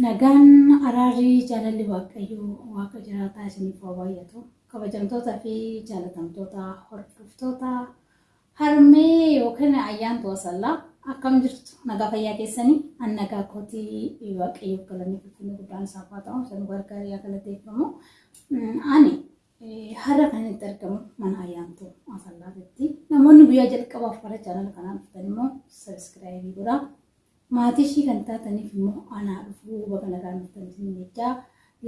Nagaan araarrii jaalalli waaqayyoo waaqa jiraataa isiniif haa baay'atu. Kabajamtootaa fi jaalatamtoota hordoftoota harmee yookiin ayyaantu asallaa akkam jirtu nagaa fayyaa keessanii an nagaa kootii waaqayyoof galanii fuffinni guddaan isaaf haa ta'u san gargaarii haa galateeffamu. Ani har'a kan itti argamu mana ayyaantu asallaatitti. Namoonni guyyaa jalqabaaf bara chaanala kanaan dhuftan immoo sabiskiraayibii godhaa. Maatii ishii kan taataniif immoo anaa dhufuu baga nagaan dhuftaniif jechaa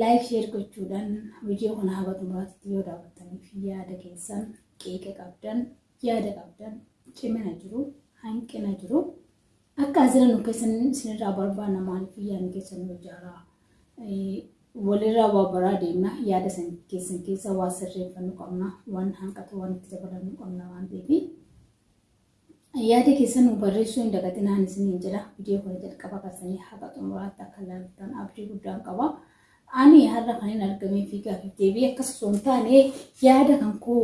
laayik sheer gochuudhaan viidiyoo kana haga xumuraatti yoo daawwattaniif yaada keessan qeeqa qabdan yaada qabdan cimina jiru hanqina jiru. Akka asirra nu keessan isinirraa barbaanna maaliif yaadni keessan nu ijaaraa? Walirraa waa baraa deemna yaada san keessan keessa waa sirreeffannu qabna waan hanqatu waan itti dabalannu qabna waan ta'eef yaada keessan nu barreessuu hin dagatinaan isiniin jedha viidiyoo kana jalqaba kaasanii haga xumuraatti akka ilaaltan abdii guddaan qaba. Ani har'a kan hin argamee fi gaaffii deebii akkas osoo hin taane yaada kan koo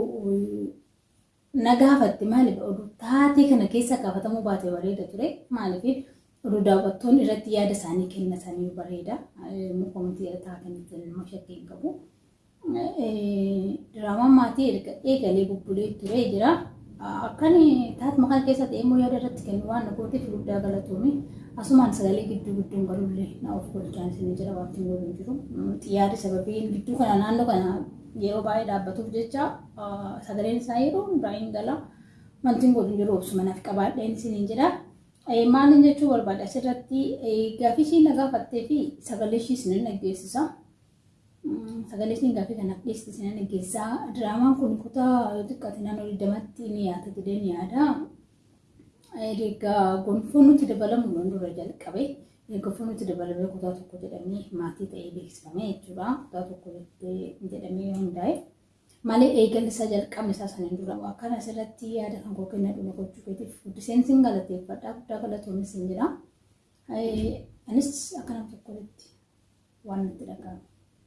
na gaafatte maaliif oduu taatee kana keessa gaafatamuu baate bareeda ture maaliif oduu daawwattoonni irratti yaada isaanii kennatanii bareeda mukoomtii irra taatanitti ilmoo shakkii hin qabu. Diraamaan maatii eegalee bubbulee ture jira. Akkan taatuma kana keessatti immoo yaada irratti kennu waan na gooteef guddaa galatoome asumaan sagalee gidduu gidduun galullee na of golchaan isin jira wanti waliin jiru xiyyaarri sababii gidduu kana naannoo kana yeroo baay'ee dhaabbatuuf jecha sagaleen isaa yeroo hundaa hin gala wanti waliin jiru obsuma naaf qabaadheen isin jira. Maalin jechuu barbaada asirratti gaaffii ishii na gaafattee fi sagalee ishii isin dhaggeessisa. Sagalee isheen gaaffii kanaaf dhiyeessite sinan dhaggeessaa. Diraamaan kun kutaa xiqqaate naannoo digdamatti ni yaata jedhee ni yaada. Egaa gonfoon nuti dabalamu loon dura jalqabe. Gonfoon nuti dabalamee kutaa tokko jedhamee maatii ta'ee beeksifame jechuudha. Kutaa tokko jedhamee hundaa'e. Malee eegalli isaa jalqabni isaa saniin dura akkan asirratti yaada kan koo kenna dhuma gochuu keetiif guddiseen sin galateeffadha. Guddaa galatoomi sin jira. Anis akkana tokkotti waan nutti dhaga'amu.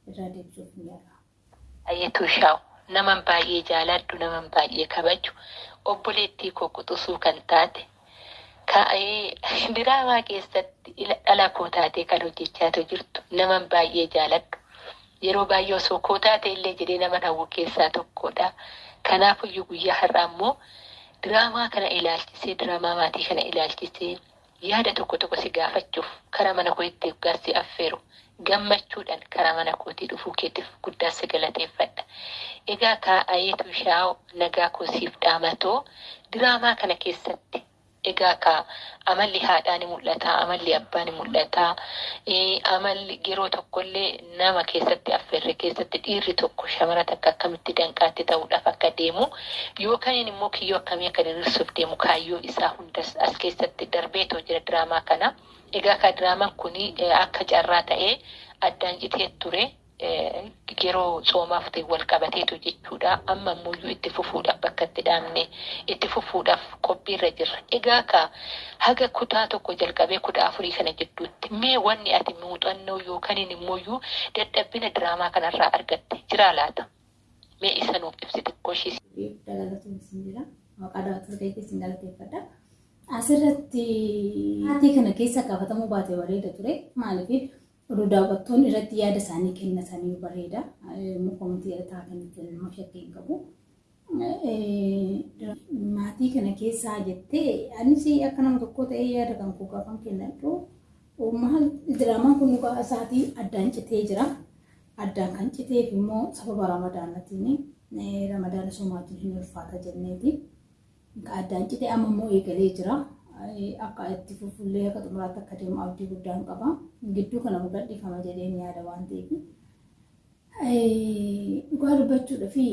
Irraa deebisuuf ni yaala. Ayyatuu shaa'u naman baay'ee jaaladhu naman baay'ee kabaju obboleettii koo quxusuu kan taate diraamaa keessatti dhala koo taatee kan hojjechaatu jirtu naman baay'ee jaaladhu. Yeroo baay'ee osoo koo taate illee jedhee nama hawwu keessaa tokkodha. Kanaafiyyuu guyyaa har'aa immoo diraamaa kana ilaalchisee diraamaa maatii kana ilaalchisee yaada tokko tokko si gaafachuuf karaa mana koo itti gaassi affeeru. Gammachuudhaan karaa mana kootii dhufuu keetiif guddaa si galateeffadha. Egaa kaa'ayeetu shaa'u nagaa koosiif dhaamatoo diraamaa kana keessatti egaa ka amalli haadhaa ni mul'ata, amalli abbaa ni mul'ata, amalli yeroo tokkollee nama keessatti affeerre keessatti dhiirri tokko shamara takka akkamitti danqaatti ta'uudhaaf akka deemu yookaan immoo kiyyoo akkamii akka diriirsuuf deemu kaayyoo isaa hundas as keessatti darbeetoo jira diraamaa kana. Egaa ka diraamaan kun akka carraa ta'ee addaan citee ture yeroo soomaaf ta'e wal qabateetu jechuudha. Amma immoo itti fufuudhaaf bakka itti dhaabne itti fufuudhaaf qophiirra jirra. Egaa ka haga kutaa tokko jalqabee kudha afurii kana jidduutti mee wanni ati muuxannoo yookaan immoo dadhabbina diraamaa kanarraa argatte jira laata? Mee isa nuuf ibsi xiqqoo ishii. Asirratti maatii kana keessa gaafatamuu baate bareeda ture. Maaliif oduu daawwattoonni irratti yaada isaanii kennatanii bareeda. Mukoomtii irra taa'anitti ilmoo shakkii hin qabu. Maatii kana keessaa jettee anis akka nama tokko ta'ee yaada kan koo gaafan kennadhu. Maal diraamaan kun dhugaa isaatii addaan citee jira. Addaan kan citeef immoo sababa ramadaanatiin ramadaana somaatiin hin ulfaata jenneeti. Addaan citee amma eegalee jira. Akka itti fufullee akka xumuraatti akka deemu abdii guddaan qaba. Gidduu kana gadhiifama jedheen yaada waan ta'eef. Dhugaa dubbachuudha fi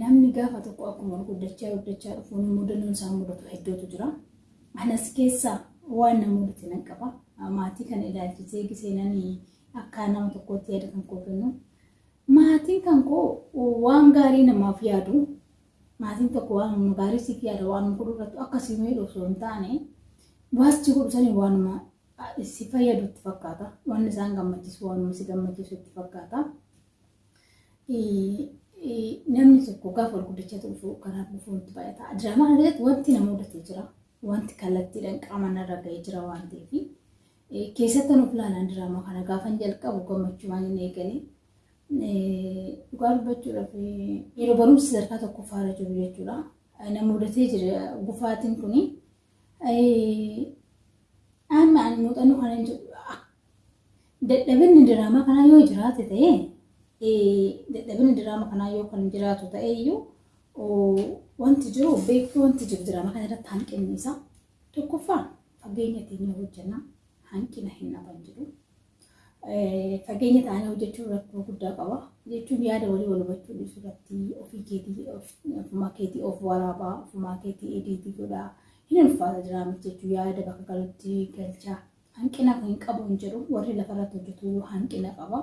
namni gaafa tokko akkuma guddachaa guddachaa dhufuun mudannoon isaa mudatu hedduutu jira. Anas keessaa waan na mudate nan qaba. Maatii kana ilaalchisee giseenanii akka nama tokkootti yaada kan koo kennu. Maatiin kan koo waan gaarii namaaf yaadu maatiin tokko waan gaarii siif yaada waan godhurrattu akkasii osoo hin taane waasti godhu sanii waanuma si fayyadu itti fakkaata. Wanni isaan gammachiisu waanuma si gammachiisu itti fakkaata. Namni tokko gaafa ol guddachaa dhufu karaa dhufuun itti baay'ata. Diraamaa irratti wanti nama mudatee jira. Wanti kallattiidhaan qaama narra ga'ee jira waan ta'eef keessatti nuuf ilaalan diraamaa kana gaafan jalqabu gammachuu waan hin eegale. Dhugaa dubbachuudhaaf yeroo barumsi sadarkaa tokkoffaarra jiru jechuudha. Na mudatee jira gufaatiin kuni. Amma ani muuxannoo kana hin jiru. Dadhabinni diraamaa kanaa yoo jiraate ta'e dadhabinni diraamaa kanaa yoo kan jiraatu ta'e iyyuu wanti jiru beektuu wanti jiru diraamaa kana irratti hanqinni isaa tokkoffaa fageenya keenya hojjenna hanqina hin dhaban jiru. Fageenya ta'anii hojjechuun rakkoo guddaa qaba. Jechuun yaada walii wal hubachuu irratti ofii keetii ofumaa keetii of waraabaa ofumaa keetii ediitii godhaa hin ulfaata diraamichi jechuun yaada bakka galutti galchaa hanqina kan qabu hin jiru warri lafarratti hojjetu hanqina qaba.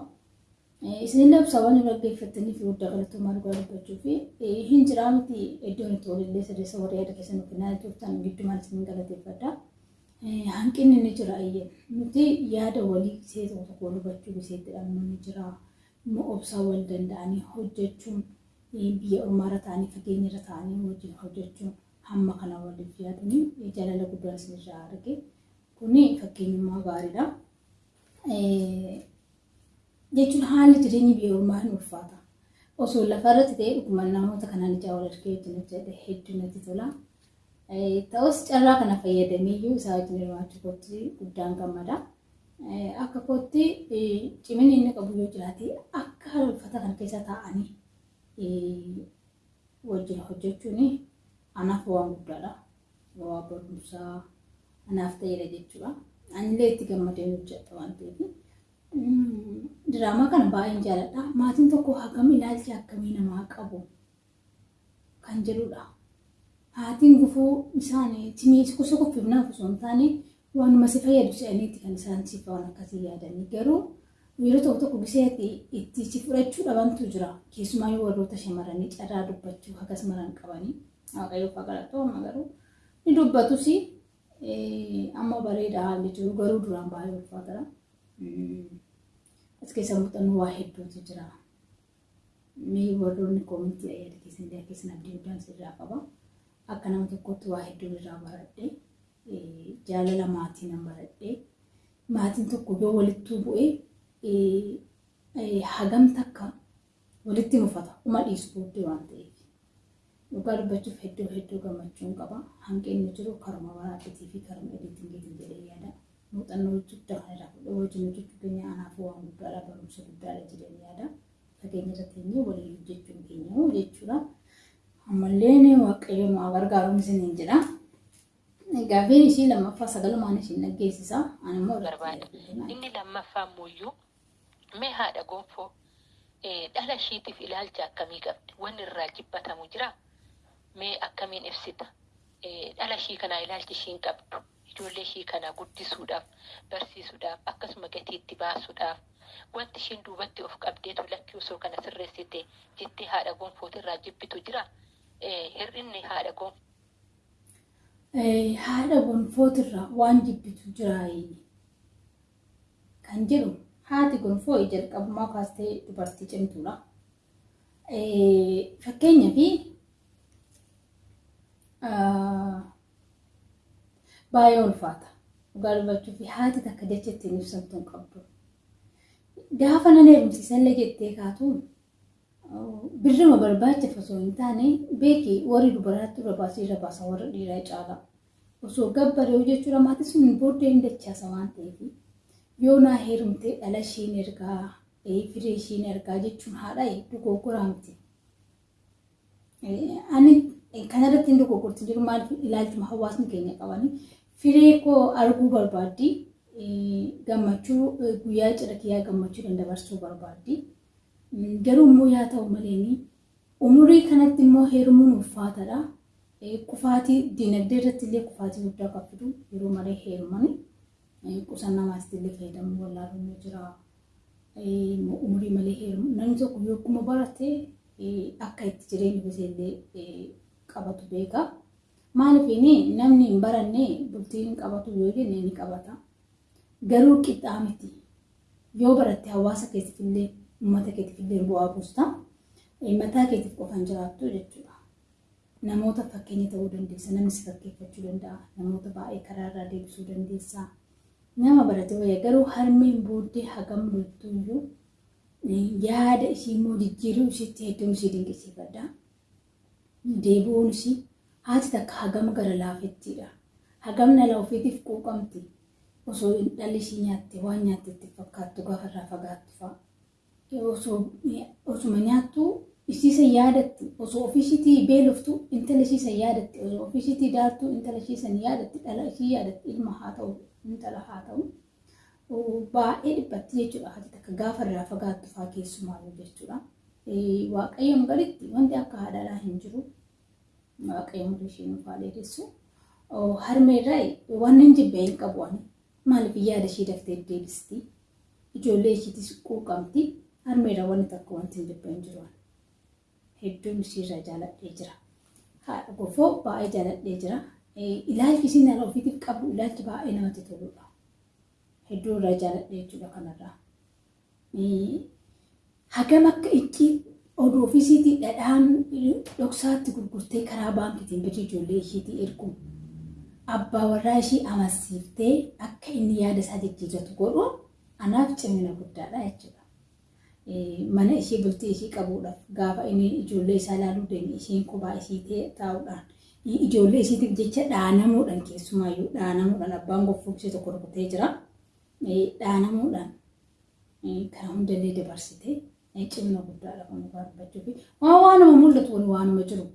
Isin labsaawwan dhaggeeffattanii fi guddaa galatoomaa dhugaa dubbachuu fi hin jiraa miti iddoon itti walillee sadeessa warri yaada keessan kennan turtan giddumaan isin galateeffadha. Hanqinni ni jira iyyee nuti yaada walii see tokko hubachuu biseetti dhabnu ni jira. Obsaa wal danda'anii hojjechuun biyya ormaarra ta'anii fageenyarra ta'anii wajjin hojjechuun hamma kana waliif yaadanii jaalala guddaan isinirraa arge. Kuni fakkeenyummaa gaariidha. Jechuun haalli jireenya biyya ormaa hin ulfaata. Osoo lafarratti ta'e dhuguma namoota kanaan ijaa wal argee wajjin hojjete hedduu natti tola. Ta'us carraa kana fayyadamee isaa wajjin hirmaachuu kootti guddaan gammada. Akka kootti cimina inni qabu yoo jiraate akka haala uffata kana keessa taa'anii wajjin hojjechuun anaaf waan guddaadha. Waa barumsaa anaaf ta'edha jechuudha. Anillee itti gammadee hojjedha waan ta'eef. Diraamaa kana baay'een jaalladha. Maatiin tokko hagam ilaalcha akkamii namaa qabu kan jedhudha. Haatiin gufuu isaanii timii gosa qophiifnaaf osoo hin taane waanuma si fayyadu se'aniiti kan isaan siif waan akkasii yaadanii garuu yeroo tokko tokko gisee itti si fudhachuu dhabantu jira. Keessumaa yoo warroota shamarranii carraa dubbachuu hagas maran qabanii waaqayyoo fa'aa galatooma garuu ni dubbatus amma bareeda haalli jiru garuu duraan baay'ee ulfaatadha. As keessa muuxannoo waa hedduutu jira. Mee warroonni koomintii yaada keessan illee keessan abdii guddaan sirraa qaba. Akka nama tokkotti waa hedduu irraa baradhee jaalala maatii nan baradhee maatiin tokko yoo walittuu bu'ee hagam takka walitti mufata uma dhiisu booddee waan ta'eef. Dhugaa dubbachuuf hedduu hedduu gammachuun qaba. Hanqinni jiru karuma waraabbitii fi karuma ediitingiitiin jedhee yaada. Muuxannoo guddaa kan irraa fudhee wajjin hojjechuu keenya anaaf waan guddaadha barumsa guddaadha jedhee yaada. Fageenya irratti illee walii hojjechuun keenya jechuudha. Ammallee waaqayyoon waa gargaaruun isiniin jedha. Gaafiin ishii lammaffaa sagalumaan ishiin dhaggeessisa. Ani immoo barbaada. Inni lammaffaa ammoo mee haadha gonfoo dhala ishiitiif ilaalcha akkamii qabdi? Wanni irraa jibbatamu jira? Mee akkamiin ibsita? Dhala ishii kanaa ilaalchi ishiin qabdu? Ijoollee ishii kana guddisuudhaaf, barsiisuudhaaf, akkasuma gatiitti baasuudhaaf wanti ishiin duubatti of qabdeetu lakkii osoo kana sirreessite jettee haadha gonfootirraa jibbitu jira? Hir'inni haadha gonfoo. haadha gonfootirraa waan jibbitu jira kan jedhu haati gonfoo jalqabumaa kaastee dubartii cimtuudha. Fakkeenyaa fi baay'ee ulfaata. Dhugaa dubbachuu fi haati takka jecha ittiin ibsamtu hin qabdu. Gaafa nan heerumsiisallee jettee kaatu birrima barbaachisu osoo hin taane beeki warri dubaraatti irra baasee irra baasa warra dhiiraa caala. Osoo gabbaree jechuudha maatii sun booddee hin dachaasa waan ta'eef yoo naa heerumtee dhala ishiin ergaa firee ishiin ergaa jechuun haadha dogoggoraa miti. Ani kanarratti hin dogoggorti jiru maaliif ilaalchuma hawaasni keenya qabanii firee koo arguu barbaaddi gammachuu guyyaa cidha kiyyaa gammachuu dandabarsuu barbaaddi. Garuu immoo yaa ta'u malee umurii kanatti immoo heerumuun ulfaataadha. Kufaatii dinagdee irratti illee kufaatii guddaa kan fidu yeroo malee heerumanii qusannaa maatiitti illee fayyadamuu wallaaluun ni jira. Umurii malee heerumu namni tokko yogguma barate akka itti jireenya gosa illee qabatu beeka. Maaliif namni hin baranne bultii hin qabatu yoo jenne ni qabata. Garuu qixxaa miti. Yoo baratte hawaasa keessatti illee uummata keetiif illee bu'aa buusta. Mataa keetiif qofan jiraattu jechuudha. Namoota fakkeenya ta'uu dandeessa. Namni si fakkeeffachuu danda'a. Namoota baay'ee karaa irraa deebisuu dandeessa. nama barate wayya garuu harmeen booddee hagam loltuuyyuu yaada ishii immoo jijjiiruu ishiitti hedduun ishii dinqisiifadha. Deebi'uun ishii haati takka hagam gara laafettiidha. Hagam nala ofiitiif quuqamti. Osoo dhalli ishii nyaatte waan nyaatte itti fakkaattu gaafa irraa fagaattu fa'a. Osuma nyaattu ishiisa yaadatti. Osoo ofiishiitii beeloftu intala ishiisa yaadatti. Osoo ofiishiitii daartu intala ishiisa yaadatti. Dhala ishii yaadatti. Ilma haa ta'u intala haa ta'u. baay'ee dhiphatti jechuudha. Haati takka gaafa irraa fagaattu fa'aa keessumaayyuu jechuudha. Waaqayyoon gaditti wanti akka haadhalaa hin jiru. Waaqayyoon ishee nuuf haa dheeressu. Harmeerraa waan hin jibbe hin qabu ani. Maaliif yaada ishee daftee deebisti? Ijoollee isheetis quuqamti. Harmeerraa wanti takka wanti hin jibbe hin jiru. Hedduun isheerraa jaaladhee jira. Haadha gofoo baay'ee jaaladhee jira. Ilaalchi isheen dhala ofiitiif qabdu ilaalchi baay'ee namatti toludha. hedduu irraa jaaladhe jechuudha kanarraa. Hagam akka itti oduu ofiisiitii dhadhaan dhoksaatti gurgurtee karaa baankiitiin bituu ijoollee isheetii ergu abbaa warraa ishee amansiiftee akka inni yaada isaa jijjiirratu godhu anaaf cimina guddaadha jechuudha. Mana ishee bultii ishee qabuudhaaf gaafa inni ijoollee isaa ilaaluu deeme isheen kophaa ishee taa'uudhaan ijoollee isheetiif jecha dhaanamuudhaan keessumaayyuu dhaanamuudhaan abbaan goffoo ishee tokko rukutee jira. dhaanamuudhaan kan hundallee dabarsitee cimina guddaadha kan nu barbaachuu fi waan waanuma mul'atu wani waanuma jiru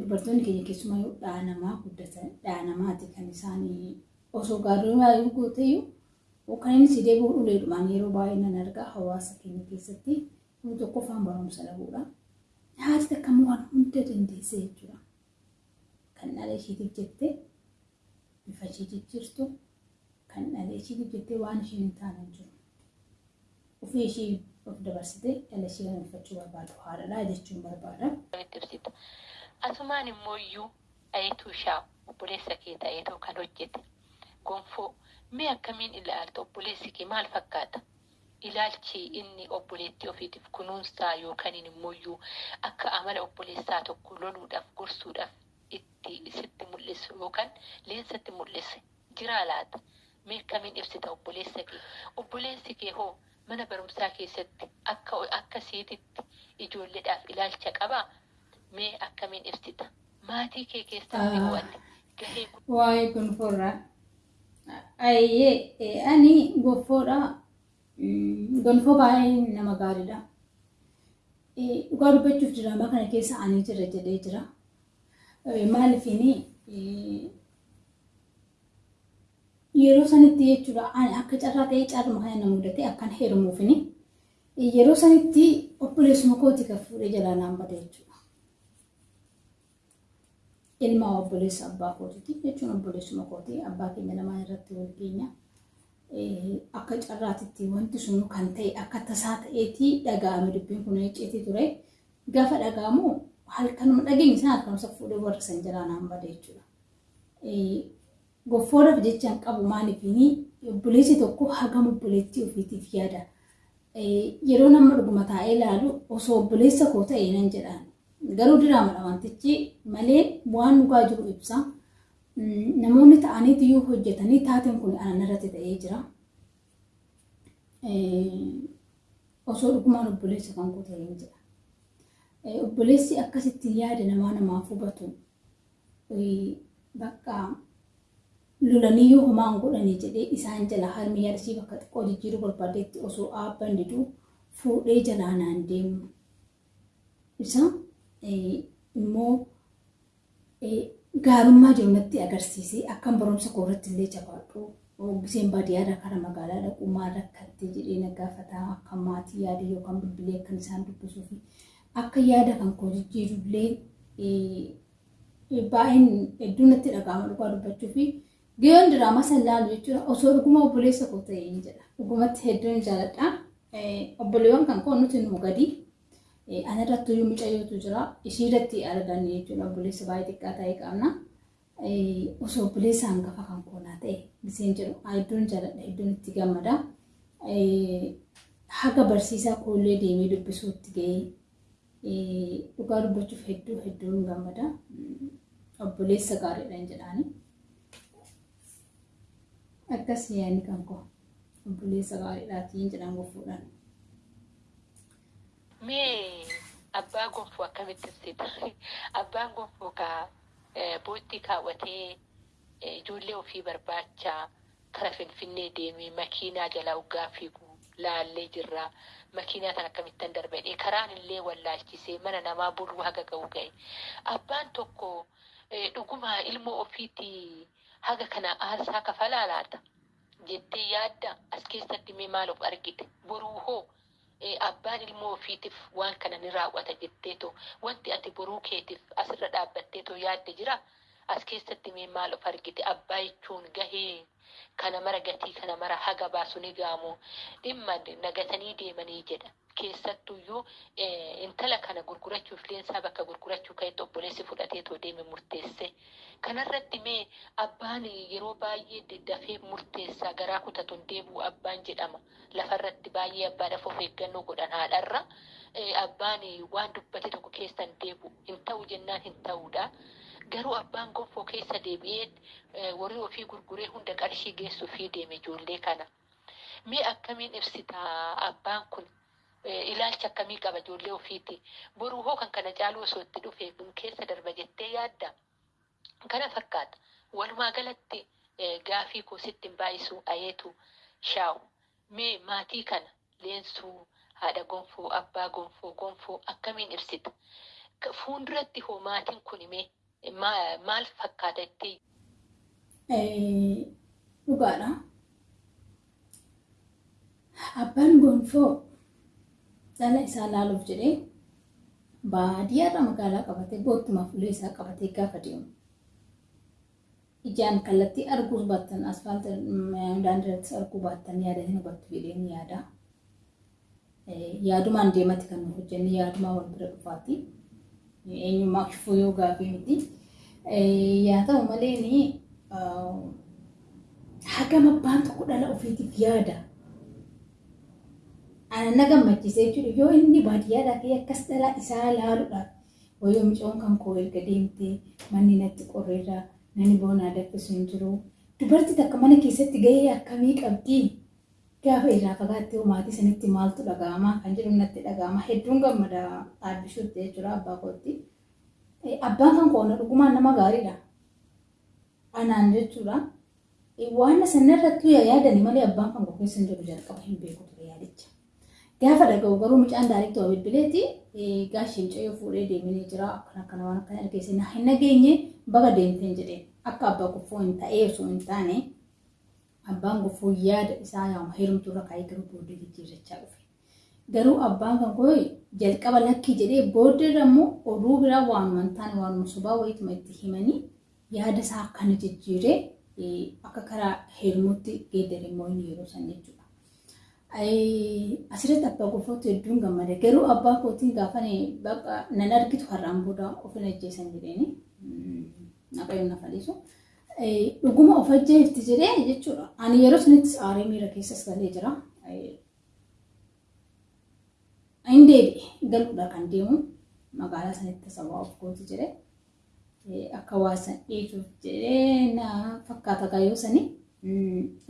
dubartoonni keenya keessumaa yoo dhaanamaa guddatan dhaanamaati kan isaanii osoo gaarummaa gooteyyuu kan inni si deebi'u uleedhumaan yeroo baay'ee nan argaa hawaasa keenya keessatti tokkoffaan barumsa dhabuudha. Haati takka waan hunda dandeesse jechuudha. Kan dhala isheetiif jettee bifa ishee jijjiirtu kan dhala isheetiif jettee waan isheen hin taane jiru. Ofii ishee of dabarsitee dhala ishee kan uffachuu barbaadu haadha jechuun barbaada. Asumaan immoo iyyuu ayituu shaa obboleessa kee ta'eetoo kan hojjete gonfoo mee akkamiin ilaalta obboleessi kee maal fakkaata? Ilaalchi inni obboleettii ofiitiif kunuunsaa yookaan immoo akka amala obboleessaa tokko loluudhaaf gorsuudhaaf itti sitti mul'isu yookaan leensatti mul'ise jiraa laata? Mee akkamiin ibsita obboleessa kee? Obboleessi kee hoo mana barumsaa keessatti akka siititti ijoolleedhaaf ilaalcha qabaa? Mee akkamiin ibsita? Maatii kee keessatti hoo ati gahee Waa'ee gonfoorraa. Ayyee ani gonfoodha. Gonfoo baay'ee nama gaariidha. Dhugaa dubbachuuf diraamaa kana keessa ani jira jedhee jira. Maaliifini yeroo sanitti jechuudha ani akka carraa ta'ee caaluma kana na mudate akkan heerumuufini yeroo sanitti obboleessuma kooti kan fuudhee jalaa naan bada jechuudha. Ilma obboleessa abbaa kootiiti jechuun obboleessuma kooti abbaa keenya lamaan irratti wal geenya. Akka carraatitti wanti sun kan ta'e akka tasaa ta'eetii dhaga'ame dubbiin kun icciitii ture. Gaafa dhaga'amu halkanuma dhageenye sana halkanuma fuudhee warra san jalaa naan bada jechuudha. Goffoodhaaf jechaan qabu maaliifini obboleessi tokko hagam obboleettii ofiitiif yaada. Yeroo nama dhuguma taa'ee ilaalu osoo obboleessa koo ta'e nan jedhaan. Garuu diraamadha wantichi malee waan dhugaa jiru ibsa. Namoonni ta'anii iyyuu hojjetanii taateen kun anan irratti ta'ee jira. Osoo dhugumaan obboleessa kan koo ta'ee jira. Obboleessi akkasitti yaada namaa namaaf hubatu bakka lolanii homaan godhanii jedhee isaan jala harmi yaadasii bakka xiqqoo jijjiiruu barbaadetti osoo aabban diduu fuudhee jalaa naan deemu. Isa immoo gaarummaa natti agarsiisee akkan barumsa koo irratti illee jabaadhu. Giseen baadiyyaadhaa karaa magaalaa dhaquu maal rakkattee jedhee na gaafataa akka maatii yaada yookaan bilbilee akkan isaan dubbisuu fi akka yaada kan koo jijjiirullee baay'een hedduun natti dhaga'ama dhugaa dubbachuu fi Giyoon diraamaa san ilaalu jechuudha osoo dhuguma obboleessa koo ta'e jedha. Dhugumatti hedduun jaaladha. Obboleewwan kan koo nuti nu gadi. Ana irratti iyyuu mucayyootu jira. Ishii irratti argan jechuudha obboleessa baay'ee xiqqaa ta'e qabna. Osoo obboleessa hangafa kan koonaa ta'e giseen jedhu hedduun jaaladha hedduun itti gammada. Haga barsiisaa koollee deemee dubbisuutti gahee dhugaa dubbachuuf hedduu hedduun gammada. Obboleessa gaariidha hin jedhaani. Akkas yaadni kan koo obboleessa gaariidhaatiin jedhan gofuudhaan. Mee abbaa gonfoo akkamitti ibsita? Abbaan gonfoo kaa bootti kaawwatee ijoollee ofii barbaachaa kara finfinnee deemee makiinaa jala uggaa fiigu laallee jirra. Makiinaa tan akkamittan darbadhee karaan illee wallaalchisee mana namaa buluu haga ga'u ga'e. Abbaan tokko dhuguma ilmoo ofiitii haga kana aarsaa kafalaa laata? Jettee yaadda as keessatti mee maal of argite? Boruu hoo abbaan ilmoo ofiitiif waan kana ni raawwata jetteetoo wanti ati boruu keetiif asirra dhaabbatteetoo yaadde jira? As keessatti mee maal of argite? Abbaa jechuun gahee kana mara gatii kana mara haga baasu ni gaamu dhimma nagatanii deemanii jedha. Keessattuyyuu intala kana gurgurachuuf leensaa bakka gurgurachuu ka'etti obboleessi fudhateetoo deeme murteesse. Kanarratti mee abbaan yeroo baay'ee dafee murteessaa garaa kutatuun deebi'u abbaan jedhama. Lafarratti baay'ee abbaadhaaf of eeggannoo godhan haadharra. Abbaan waan dubbate tokko keessan deebi'u hin ta'u jennaan hin ta'uudha. Garuu abbaan gonfoo keessa deebi'ee warri ofii gurguree hunda qarshii geessuu fi deeme ijoollee kana. Mee akkamiin ibsita abbaan kun ilaalcha akkamii qaba ijoollee ofiiti? Boruu hoo kan kana caaluu osoo itti dhufee keessa darba jettee yaadda? Kana fakkaata. Walumaa galatti gaafii koo sitti hin baay'isu ayeetu shaawu. Mee maatii kana leensuu haadha gonfoo abbaa gonfoo gonfoo akkamiin ibsita? Fuulduratti hoo maatiin kun mee maal fakkaata jettee? Dhugaadha. Abbaan gonfoo dhala isaa laaluuf jedhee baadiyyaarra magaalaa qabatee boottuma fuulee isaa qabatee gaafa deemu. Ijaan kallattii arguus baattan asfaalta daandiirrattis arguu baattan yaadatanii hubattu jedhee ni yaada. Yaadumaan deemati kan hojjenne yaadumaa wal bira dhufaati. Eenyummaa shufuu yoo gaafii miti. Yaa ta'u malee hagam abbaan tokko dhala ofiitiif yaada. Ana na gammachiisa jechuudha yoo inni baadiyyaadhaa fi akkas dhala isaa ilaaluudhaaf wayyoo micoon kan koo erga deemtee manni natti qorreerraa nani boonaa daffisu hin jiru. Dubartii takka mana keessatti gahee akkamii qabdi? Gaafa irraa fagaattee maatii sanitti maaltu dhaga'ama kan jedhu natti dhaga'ama. Hedduun gammada dhaabbishuutti jechuudha abbaa kootti. Abbaan kan koona dhugumaan nama gaariidha. Anaan jechuudha. Waan sanarrattuu yaadani malee abbaan kan koo keessa hin jiru jalqaba hin beeku ture yaadicha. Gaafa dhaga'u garuu mucaan daariitti waa bilbileeti gaashii mucayyoo fuudhee deemanii jira akkana akkana waan akkana dhageesse hin nageenye baga deemteen jedheen akka abbaa guffoo hin ta'ee osoo hin taane abbaan guffoo yaada isaa yaama heerumtuu irra kaayee garuu booddee jijjiirrachaa dhufe. Garuu abbaan kan koo jalqaba lakkii jedhee booddee immoo oduu biraa waanuma hin taane waanuma sobaa wayiituma itti himanii yaada isaa akkana jijjiiree akka karaa heerumuutti geeddaree immoo inni yeroo san jechuudha. Asirratti abbaa guffootti hedduun gammada. Garuu abbaa kootiin gaafa nan argitu har'aan booda of hin ajjeesan jedheeni. Naqayoon na faliisu. Dhuguma of ajjeefti jedhee jechuudha. Ani yeroo sanatti aaree miira keessas galee jira. Inni deebi'e galuudha kan deemu magaalaa sanitti sabaa of gooti jedhee. Akka waasan dhiisuuf jedhee na fakkaata gaayoo sanii.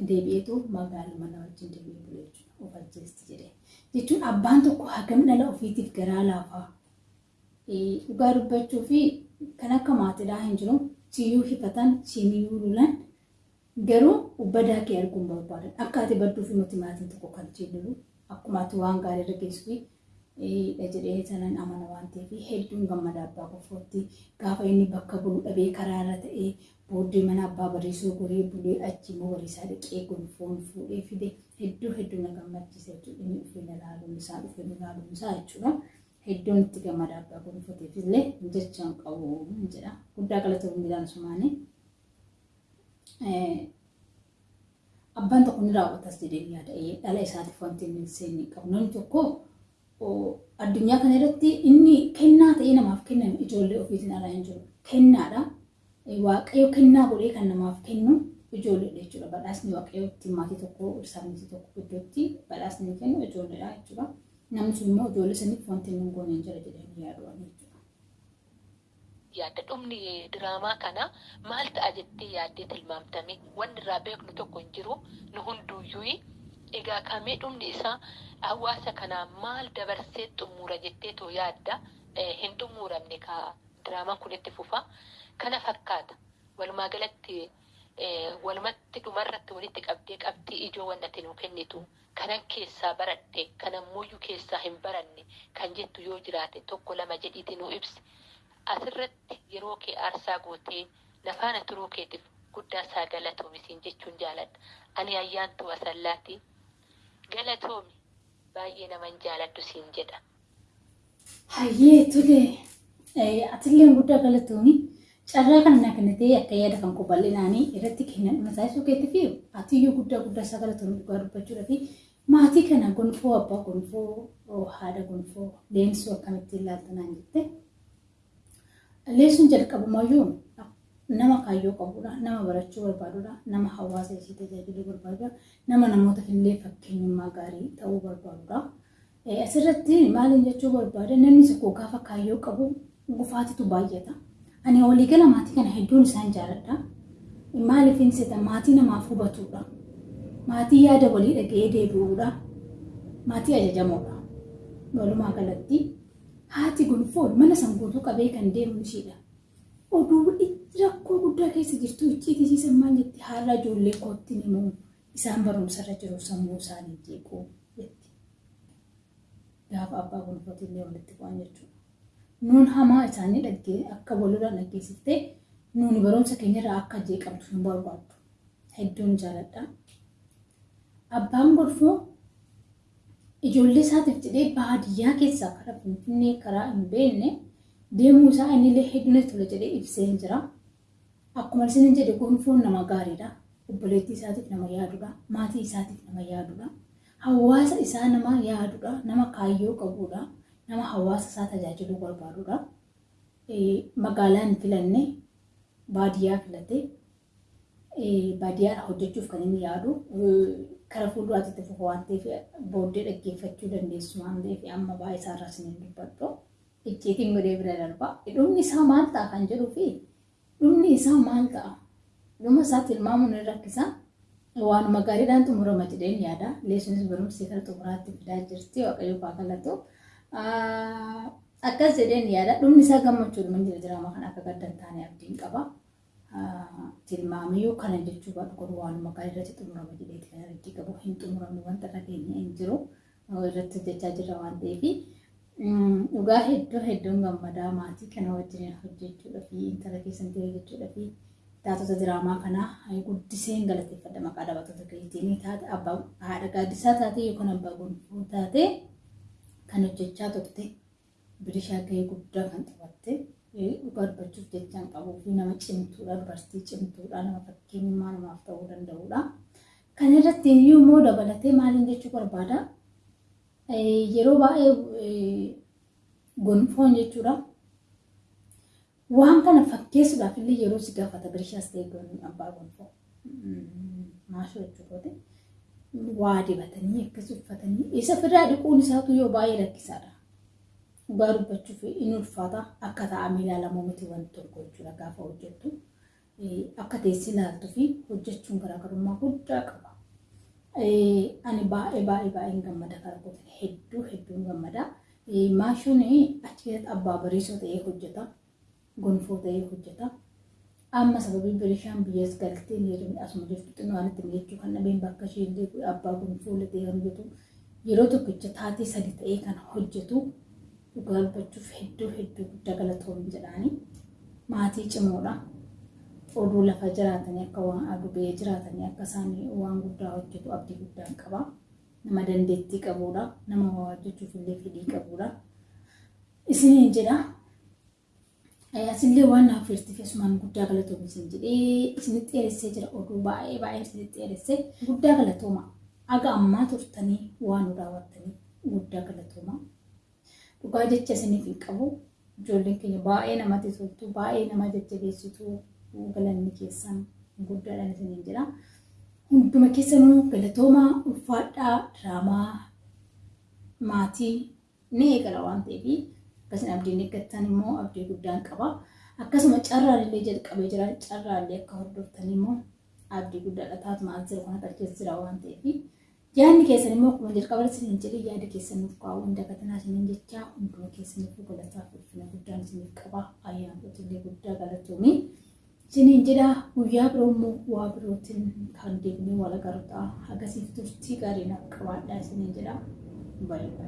deebi'eetu magaalaa mana wajjin deebi'ee bule jechuudha. Of ajjeesti jedhee. Jechuun abbaan tokko hagam dhala ofiitiif garaa laafaa. Dhugaa dubbachuu fi kan akka maatiidhaa hin jiru. Siyyuu hifatan, siiniyyuu lulan. Garuu badaa kee arguun barbaadan. Akka ati badduu fi nuti maatiin tokko kan jiru. Akkuma ati waan gaarii irra geessu dha jedhee sanan amana waan ta'eef hedduun gammada abbaa guffootti gaafa inni bakka bulu dhabee karaa irra ta'ee booddee mana abbaa bareessuu goree bulee achi immoo bariisaa dhiqee gonfoon fuudhee fide hedduu hedduu na gammachiisa jechuudha inni dhufee na laaluun isaa dhufee na laaluun isaa jechuudha. Hedduun itti gammada abbaa gonfooteef illee jechaan qabu jedha guddaa galatoomuu midhaan sumaanii. Abbaan tokko ni raawwatas jedhee yaada dhala isaatiif wanti inni seenne qabu namni tokko addunyaa kana irratti inni kennaa ta'ee namaaf kenname ijoollee ofiitiin alaa hin jiru. Kennaadha. Waaqayyo kennaa godhee kan namaaf kennu ijoolleedha jechuudha. Badhaasni waaqayyo ittiin maatii tokko sabni tokko iddootti badhaasni kennu ijoolleedha jechuudha. Namni sun immoo ijoollee saniif wanti inni hin jira jedhanii yaadu jechuudha. yaadda dhumni diraamaa kana maal ta'a jettee yaaddee tilmaamtame wanni irraa beeknu tokko hin jiru nu hunduuyyuu egaa kamee dhumni isaa hawaasa kanaa maal dabarsee xumura jettee too yaadda hin xumuramne ka diraamaan kun itti fufa kana fakkaata walumaa galatti walumatti dhumarratti walitti qabdee qabdii ijoo wanna ati nuu kennitu kanan keessaa baradhe kanan muyyuu keessaa hin baranne kan jettu yoo jiraate tokko lama jedhiiti nuu ibsi. Asirratti yeroo kee aarsaa gootee nafaana turuu keetiif guddaa isaa galatoomi jechuun jaaladha. Ani ayyaantu asallaati galatoomi baay'ee naman jaaladhu siin jedha. Hayyee tole. Atillee guddaa galatoomi carraa kana naa kennitee akka yaada kan qophal'inaanii irratti kennan mataa isoo keetti fi atiyyuu guddaa guddaa isaa galatoomi dhugaa dubbachuudha fi maatii kana gonfoo abbaa gonfoo haadha gonfoo leensuu akkamitti ilaalta naan jette. Leensuun jalqabumayyuu nama kaayyoo qabudha nama barachuu barbaadudha nama hawaasa isii tajaajiluu barbaadudha nama namootaaf illee fakkeenyummaa gaarii ta'uu barbaadudha. Asirratti maaliin jechuu barbaada namni tokko gaafa kaayyoo qabu gufaatitu baay'ata. Ani waliigala maatii kana hedduun isaan jaaladha. Maaliif seetan maatii namaaf hubatudha. Maatii yaada walii dhaga'ee deebi'uudha. Maatii ajajamoodha. Walumaa galatti haati gonfoon mana san guutuu qabee kan deemu ishiidha. Oduu rakkoo guddaa keessa jirtu icciitisiisan maal jetti haala ijoollee kootti himu isaan barumsarra jiru sammuu isaanii jeequu jetti. Gaafa abbaa gonfooti illee walitti bu'an jechuudha. Nuun hamaa isaanii dhaggee akka walirraan dhaggeessiftee nuuni barumsa keenyarraa akka jeeqamtu hin barbaaddu. Hedduun jaaladha. Abbaan gonfoo ijoollee isaatiif jedhee baadiyyaa keessaa karaa Finfinnee karaa hin beekne deemuu isaa innillee hedduun tola jedhee ibsee jira. Akkuma isin jedhe gonfoon nama gaariidha. Obboleettii isaatiif nama yaadudha. Maatii isaatiif nama yaadudha. Hawaasa isaa nama yaadudha. Nama kaayyoo qabudha. Nama hawaasa isaa tajaajiluu barbaadudha. Magaalaa hin filanne baadiyyaa filate baadiyyaa hojjechuuf kan inni yaadu kara fuulduraatti itti fufu waan ta'eef booddee dhaggeeffachuu dandeessu waan ta'eef amma baay'ee isaarraa isin dubbadhu. Icciitiin godhee bira darba. Dhumni isaa maal ta'a kan jedhuu fi dhumni isaa maal ta'a? Dhuma isaatti ilmaamuun ni rakkisa. Waanuma gaariidhaan xumurama jedheen yaada. Leessunis barumsi kara xumuraatti fidaa jirti. Waaqayyo faa kallattu. Akkas jedheen yaada. Dhumni isaa gammachuudhuma jira jiraama kan akka gadda hin taane abdiin qaba. Tilmaamiyyuu kana jechuu baadhu godhu waanuma gaariirratti xumurama jedheeti kan abdii qabu. Hin xumuramne wanta dhageenya hin jiru. Irratti hojjechaa jirra waan ta'eef. Dhugaa hedduu hedduun gammadaa maatii kana wajjin hojjechuudha fi intala keessatti hojjechuudha fi taatota diraamaa kana guddiseen galateeffadha maqaa dhaabbattoota keetiin taate abbaa haadha gaaddisaa taate yookaan abbaa gonfoo taate kan hojjechaa turte bilishaa gahee guddaa kan taphatte dhugaa dubbachuuf jechaan qabuu fi nama cimtuudha dubartii cimtuudha nama fakkeenyummaa namaaf ta'uu danda'uudha. Kan irratti immoo dabalatee maaliin jechuu barbaada? yeroo baay'ee gonfoon jechuudha. Waan kana fakkeessuudhaaf illee yeroo si gaafata bilishaas ta'e abbaa gonfoo. Maashoo jechuudha. Waa dibatanii akkas uffatanii isa fidaa dhiquun isaatu yoo baay'ee rakkisaadha. Dhugaa dubbachuuf in ulfaata akka taa'amee ilaalamu miti wanti tokko jechuudha gaafa hojjettu. Akka teessi ilaaltuu fi hojjechuun garaagarummaa guddaa qaba. ani baay'ee baay'ee baay'een gammada karaa kootiin hedduu hedduun gammada. Maashoon achi keessatti abbaa bariisoo ta'ee hojjeta. Gonfoo ta'ee hojjeta. Amma sababii bilishaan biyyas galtee yeroo asuma jirtu xinnoo jechuu kan dhabeen bakka ishee abbaa gonfoo ta'ee kan hojjetu yeroo tokkicha taatee sadi ta'ee kan hojjetu dhugaa dubbachuuf hedduu hedduu guddaa galatoomi jedhaani. Maatii cimoodha. oduu lafa jiraatanii akka waan adubee jiraatanii akka isaan waan guddaa hojjetu abdii guddaan qaba. Nama dandeettii qabudha. Nama waa hojjechuuf illee fedhii qabudha. Isiniin jedha. Asillee waan naaf firtiif asumaan guddaa galatooma isin jedhee isinitti dheeressee jira oduu baay'ee baay'ee isinitti dheeressee guddaa galatooma. Aga ammaa turtanii waan nu raawwattanii guddaa galatooma. Dhugaa jecha isiniif hin qabu. Ijoolleen keenya baay'ee namatti toltu baay'ee nama jajjabeessitu galanni keessan guddaadhaan isiniin jira. Hunduma keessanuu galatooma ulfaadhaa diraamaa maatii ni eegala waan ta'eef akkasiin abdiin eeggattan immoo abdii guddaan qaba. akkasuma carraan illee jalqabee jira carraan illee akka hordoftan immoo abdii guddaadha taatuma asirra kana qalcheessa jira waan ta'eef yaadni keessan immoo akkuma jalqaba isiniin jedhe yaada keessan nuuf kaa'uu hin dagatinaa isiniin jechaa hunduma keessaniif galataaf ulfina guddaan isiniif qaba ayyaanota illee guddaa galatoomii isiniin jedha guyyaa biroo immoo waa birootiin kan deebinee wal agarra hagasiif turtii gaarii naaf qabaadhaa isiniin jedha baay'ee.